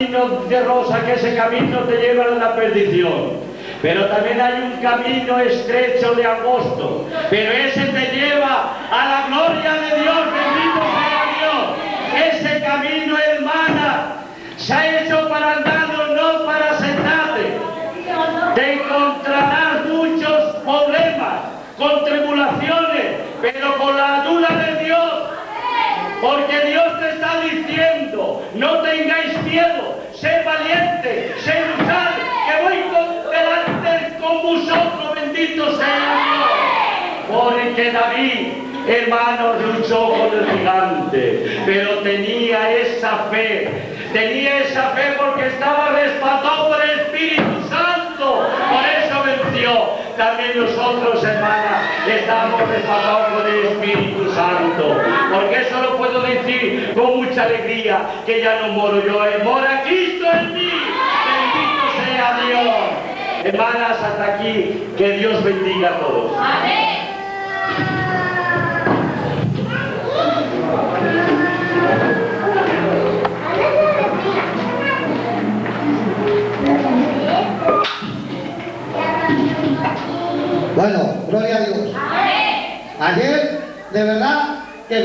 camino de rosa, que ese camino te lleva a la perdición. Pero también hay un camino estrecho de agosto, pero ese te lleva a la gloria de Dios, bendito sea Dios. Ese camino, hermana, se ha hecho para andarlo, no para sentarte. Te encontrarás muchos problemas, con tribulaciones, pero con la ayuda de Dios porque Dios te está diciendo, no tengáis miedo, sé valiente, sé luchar, que voy con, delante con vosotros, bendito sea Dios. Porque David, hermanos, luchó con el gigante, pero tenía esa fe, tenía esa fe porque estaba respaldado por el Espíritu Santo, por eso venció también nosotros, hermanas, estamos respaldados por el Espíritu Santo. Con mucha alegría, que ya no moro yo, eh, mora Cristo en mí. Bendito sea Dios. Hermanas, hasta aquí, que Dios bendiga a todos. Amén. Bueno, gloria a Dios. Ayer, de verdad, que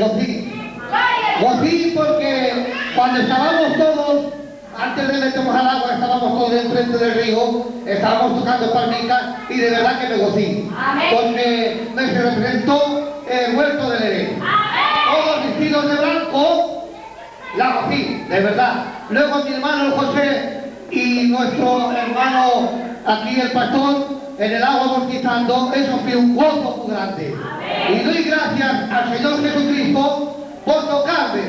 Gocí porque cuando estábamos todos, antes de meternos al agua, estábamos todos enfrente del río, estábamos tocando palmitas y de verdad que me gocí. Porque me se representó el huerto del Edén. Todos vestidos de blanco, la gocí, de verdad. Luego mi hermano José y nuestro hermano aquí el pastor en el agua bautizando, eso fue un gozo muy grande. Y doy gracias al Señor Jesucristo por tocarme,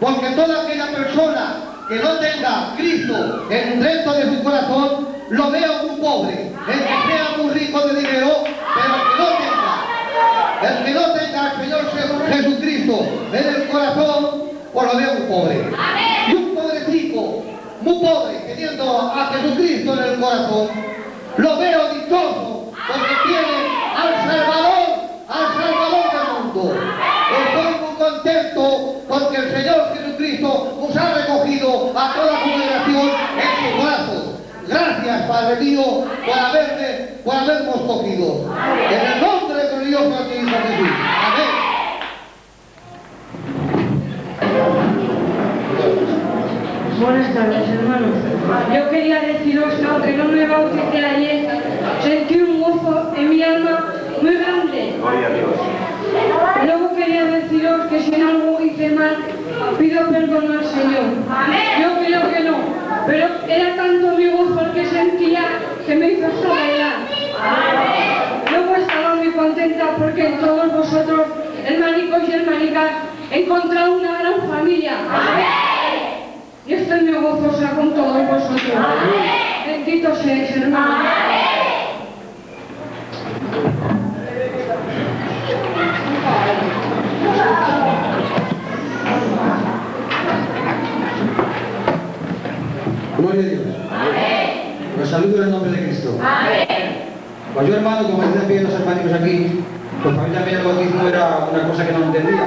porque toda aquella persona que no tenga Cristo en dentro de su corazón, lo veo muy pobre. El que sea muy rico de dinero, pero que no tenga, el que no tenga al Señor Jesucristo en el corazón, pues lo veo muy pobre. Y un pobrecito, muy pobre, teniendo a Jesucristo en el corazón, lo veo dichoso porque tiene al Salvador, al Salvador del mundo. Estoy muy contento porque el Señor Jesucristo nos ha recogido a toda congregación en sus brazos. Gracias, Padre mío, por haberme, por habernos cogido. En el nombre glorioso de tu Hijo Jesús. Amén. Buenas tardes, hermanos. Yo quería deciros que aunque no me bauticé ayer, sentí un gozo en mi alma muy grande. Gloria a Dios. Luego quería deciros que si en algo hice mal, pido perdón al Señor. Yo creo que no, pero era tanto mi gozo el que sentía que me hizo hasta bailar. Luego estaba muy contenta porque en todos vosotros, hermanicos y hermanicas, he encontrado una gran familia. Y estoy muy gozosa con todos vosotros. Bendito seáis, hermanos. Gloria a Dios. Los saludo en el nombre de Cristo. Pues yo hermano, como están viendo los hermanos aquí, pues para mí también el bautismo era una cosa que no entendía.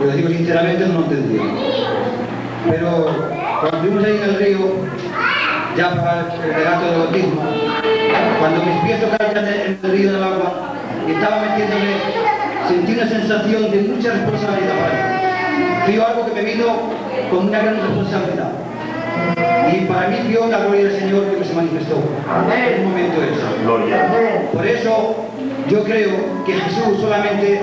Yo lo digo sinceramente, no lo entendía. Pero cuando fuimos ahí en el río, ya para el relato del bautismo, cuando mis pies tocaron en el río del agua y estaba metiéndome, sentí una sensación de mucha responsabilidad para mí. Fue algo que me vino con una gran responsabilidad. Y para mí dio la gloria del Señor que se manifestó en un momento eso. Gloria. Por eso yo creo que Jesús solamente,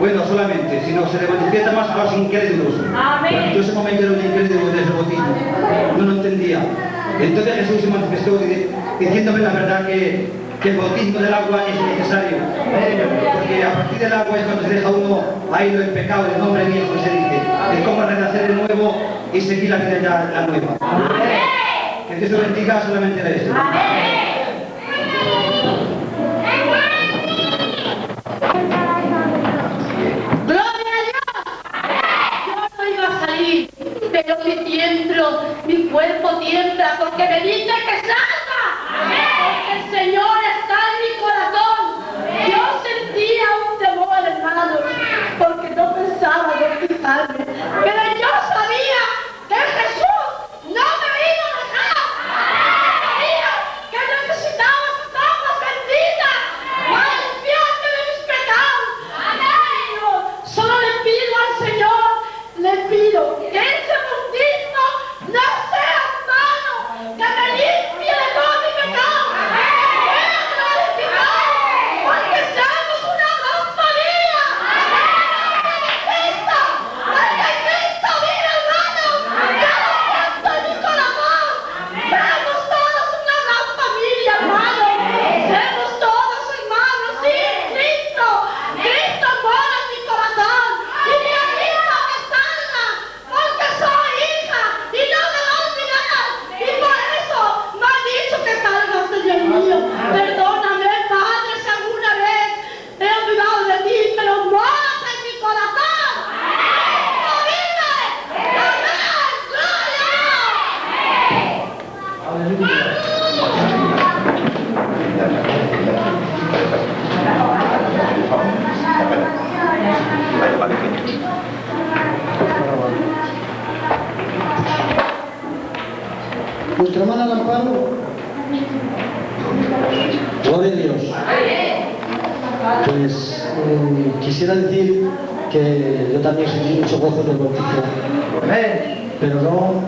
bueno, solamente, sino se le manifiesta más a los incrédulos. Porque yo ese momento era un incrédulo de ese bautismo. No lo entendía. Entonces Jesús se manifestó di- diciéndome la verdad que, que el bautismo del agua es necesario. Porque a partir del agua es cuando se deja uno ahí el pecado, el nombre viejo se dice. Es como renacer de nuevo y seguir la vida ya la nueva. Que Dios te bendiga solamente de eso.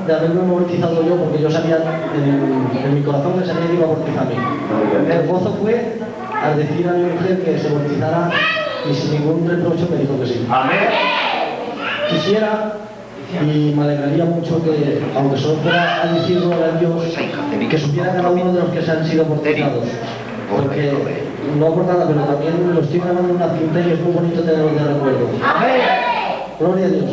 De haberme bautizado yo, porque yo sabía, en, en mi corazón que sabía que iba a bautizarme. El gozo fue al decir a mi mujer que se bautizara y sin ningún reproche me dijo que sí. Amén. Quisiera y me alegraría mucho que, aunque solo fuera a decirlo a Dios, que supiera cada uno de los que se han sido bautizados. Porque, no por nada, pero también lo estoy grabando en una cinta y es muy bonito tenerlo de recuerdo. Gloria a Dios.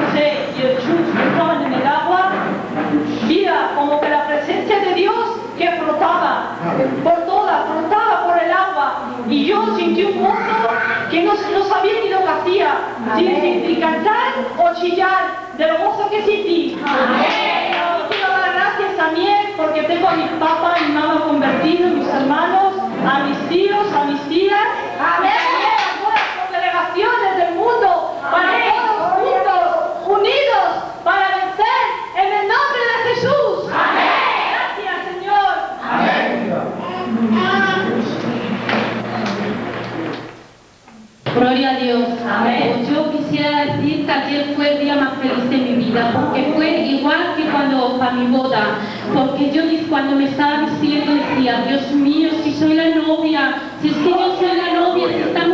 José y el Chus que estaban en el agua, Mira, como que la presencia de Dios que flotaba por toda, flotaba por el agua. Y yo sentí un gozo que no, no sabía ni lo que hacía, si, cantar o chillar, del gozo que sentí. Yo quiero dar gracias también porque tengo a mi papá y mi mamá convertidos, mis hermanos, a mis tíos, a mis tías. Amén. También a todas las congregaciones del mundo, para todos juntos, unidos, para vencer en el nombre de Jesús. Amén. Gracias, Señor. Gloria a Dios. Amén. Yo quisiera decir que ayer fue el día más feliz de mi vida, porque fue igual que cuando para mi boda, porque yo cuando me estaba vistiendo decía, Dios mío, si soy la novia, si es que yo soy la novia, si estamos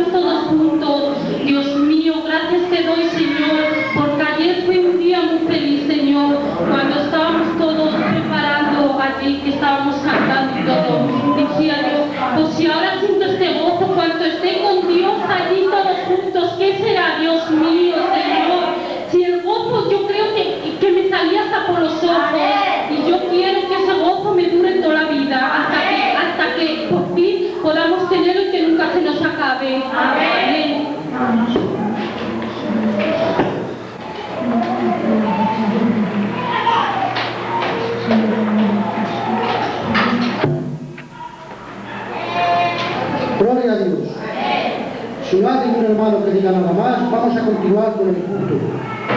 nada más, vamos a continuar con el culto.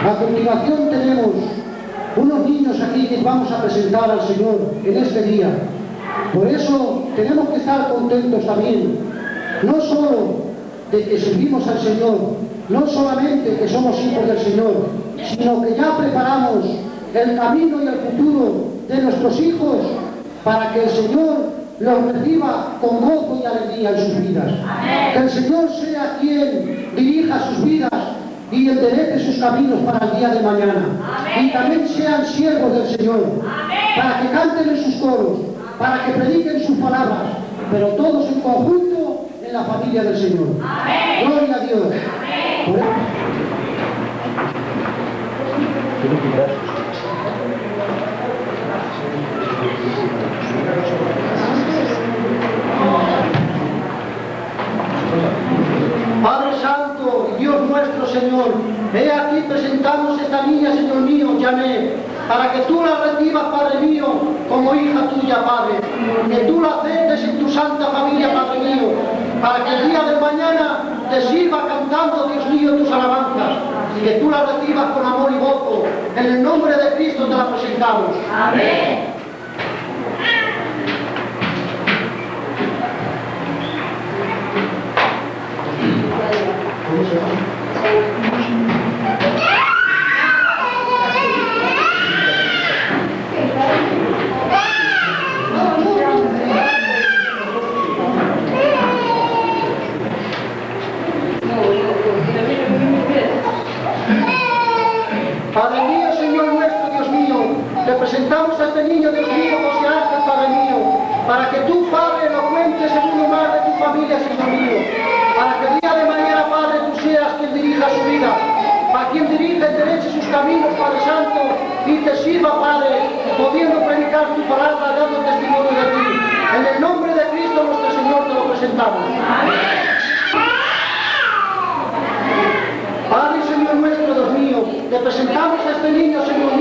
A continuación tenemos unos niños aquí que vamos a presentar al Señor en este día. Por eso tenemos que estar contentos también, no solo de que servimos al Señor, no solamente que somos hijos del Señor, sino que ya preparamos el camino y el futuro de nuestros hijos para que el Señor los reciba con gozo y alegría en sus vidas. Que el Señor sea quien dirija sus vidas y enderece sus caminos para el día de mañana. Y también sean siervos del Señor, para que canten en sus coros, para que prediquen sus palabras, pero todos en conjunto en la familia del Señor. Gloria a Dios. Padre Santo y Dios nuestro Señor, he aquí presentamos esta niña, Señor mío, llamé, para que tú la recibas, Padre mío, como hija tuya, Padre, que tú la aceptes en tu santa familia, Padre mío, para que el día de mañana te sirva cantando, Dios mío, tus alabanzas, y que tú la recibas con amor y gozo. En el nombre de Cristo te la presentamos. Amén. Este niño, Dios mío, José Ángel, Padre mío, para que tú, Padre, lo cuentes en uno más de tu familia, Señor mío, para que el día de mañana, Padre, tú seas quien dirija su vida, para quien dirija y sus caminos, Padre Santo, y te sirva, Padre, pudiendo predicar tu palabra, dando testimonio de ti. En el nombre de Cristo nuestro Señor te lo presentamos. Padre Señor nuestro, Dios mío, te presentamos a este niño, Señor mío,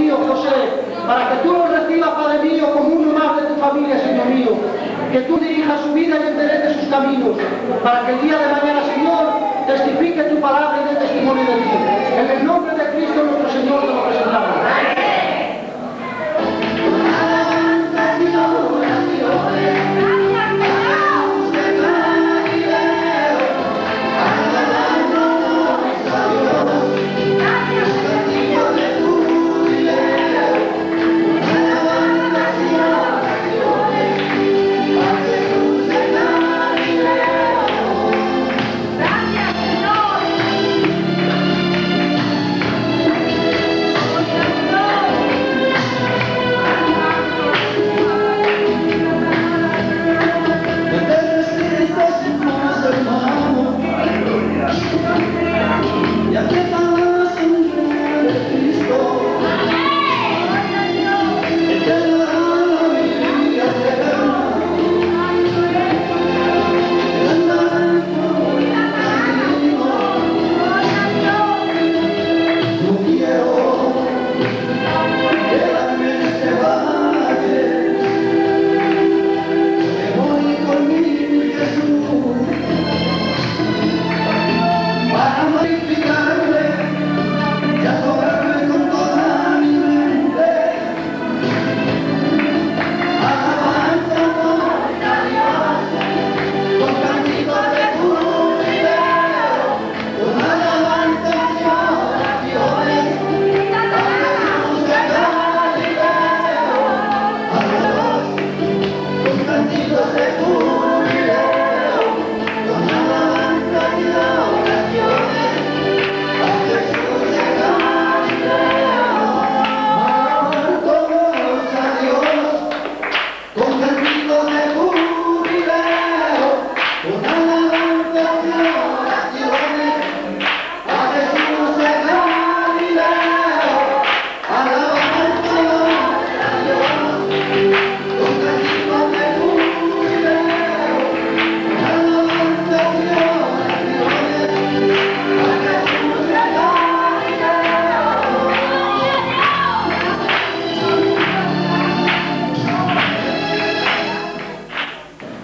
para que tú lo recibas, Padre mío, como uno más de tu familia, Señor mío, que tú dirijas su vida y endereces sus caminos, para que el día de mañana, Señor, testifique tu palabra y dé testimonio de ti. En el nombre de Cristo nuestro Señor te lo presentamos.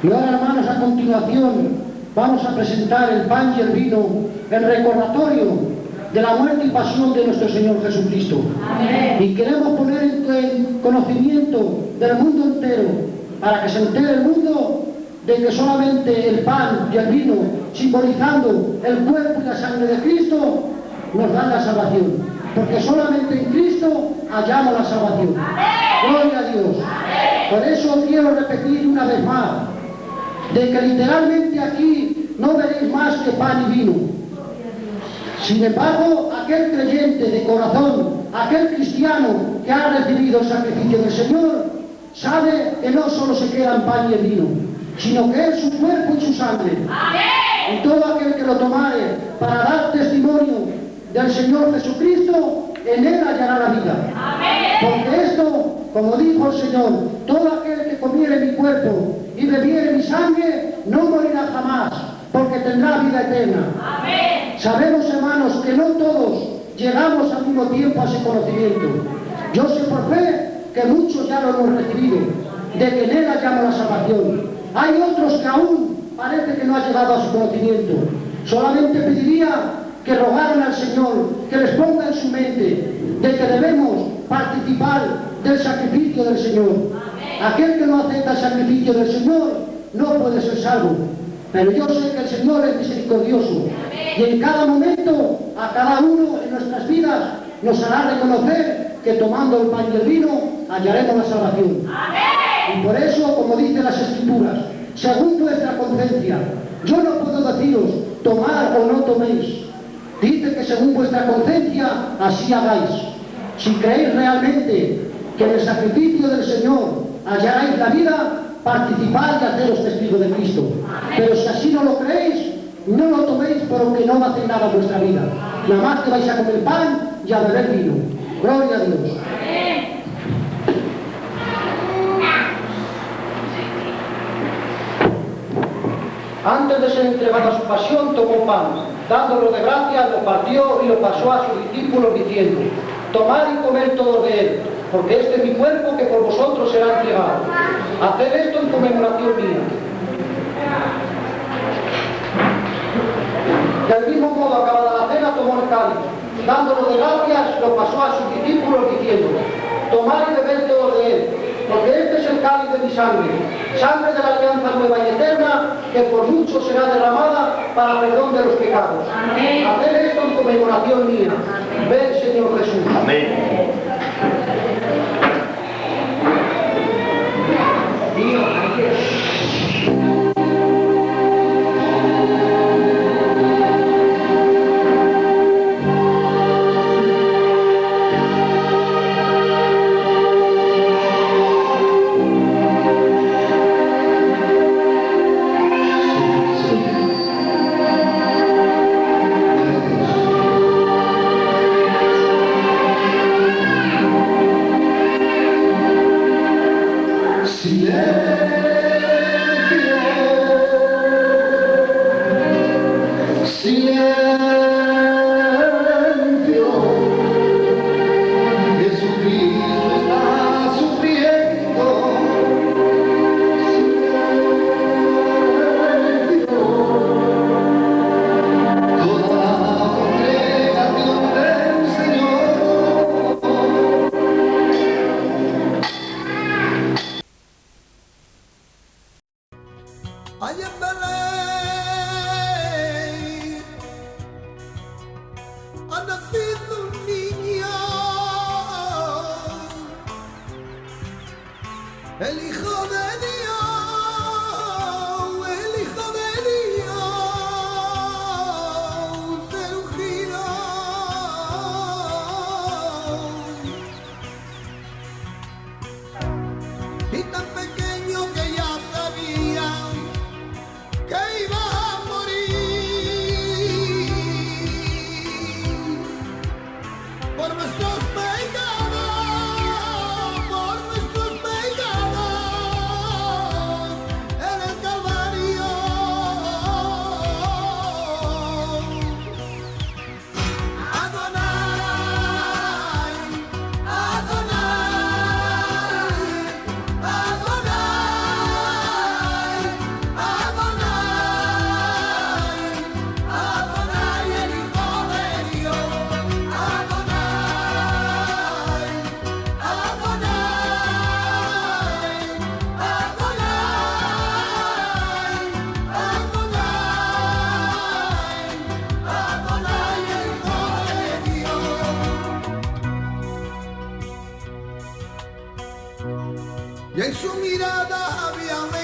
Y ahora, hermanos, a continuación vamos a presentar el pan y el vino en recordatorio de la muerte y pasión de nuestro Señor Jesucristo. Y queremos poner en conocimiento del mundo entero, para que se entere el mundo de que solamente el pan y el vino, simbolizando el cuerpo y la sangre de Cristo, nos dan la salvación. Porque solamente en Cristo hallamos la salvación. Gloria a Dios. Por eso quiero repetir una vez más, de que literalmente aquí no veréis más que pan y vino. Sin embargo, aquel creyente de corazón, aquel cristiano que ha recibido el sacrificio del Señor, sabe que no solo se queda en pan y vino, sino que es su cuerpo y su sangre. Y todo aquel que lo tomare para dar testimonio del Señor Jesucristo, en él hallará la vida. Porque esto, como dijo el Señor, todo aquel que comiere mi cuerpo y bebiere mi sangre, no morirá jamás, porque tendrá vida eterna. Sabemos, hermanos, que no todos llegamos al mismo tiempo a ese conocimiento. Yo sé por fe que muchos ya lo hemos recibido, de que en él hallamos la salvación. Hay otros que aún parece que no ha llegado a su conocimiento. Solamente pediría que rogaran al Señor, que les ponga en su mente de que debemos participar del sacrificio del Señor. Aquel que no acepta el sacrificio del Señor no puede ser salvo. Pero yo sé que el Señor es misericordioso y en cada momento, a cada uno en nuestras vidas, nos hará reconocer que tomando el pan y el vino hallaremos la salvación. Y por eso, como dicen las Escrituras, según vuestra conciencia, yo no puedo deciros tomar o no toméis. Dice que según vuestra conciencia, así hagáis. Si creéis realmente que en el sacrificio del Señor hallaréis la vida, participad y haceros testigos de Cristo. Pero si así no lo creéis, no lo toméis porque no va a hacer nada en vuestra vida. Nada más que vais a comer pan y a beber vino. Gloria a Dios. Antes de ser entregado a su pasión, tomó pan. Dándolo de gracia, lo partió y lo pasó a sus discípulos diciendo, tomad y comer todo de él, porque este es mi cuerpo que por vosotros será entregado. Haced esto en conmemoración mía. Del mismo modo, acabada la cena, tomó el cáliz. Dándolo de gracias, lo pasó a sus discípulos diciendo, tomad y bebed todo de él, porque este es el cáliz de mi sangre, sangre de la alianza nueva y eterna, que por mucho será derramada para perdón de los pecados. Haced esto en conmemoración mía. Ven, Señor Jesús. Amén. y en su mirada había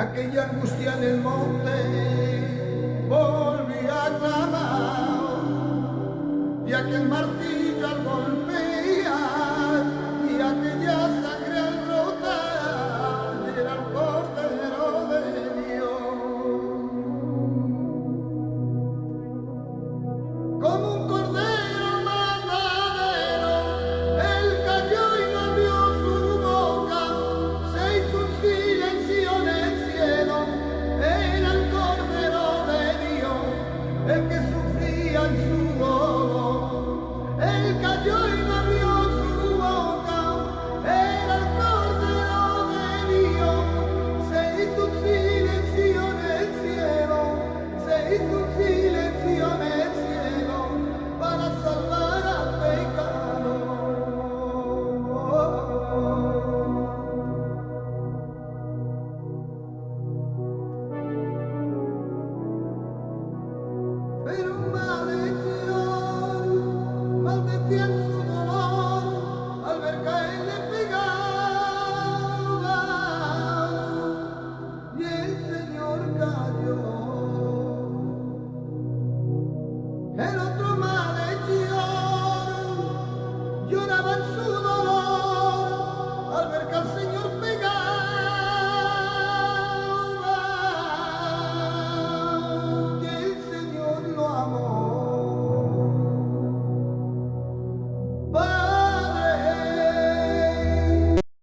aquella angustia en el monte volví a clamar. Y aquel martillo al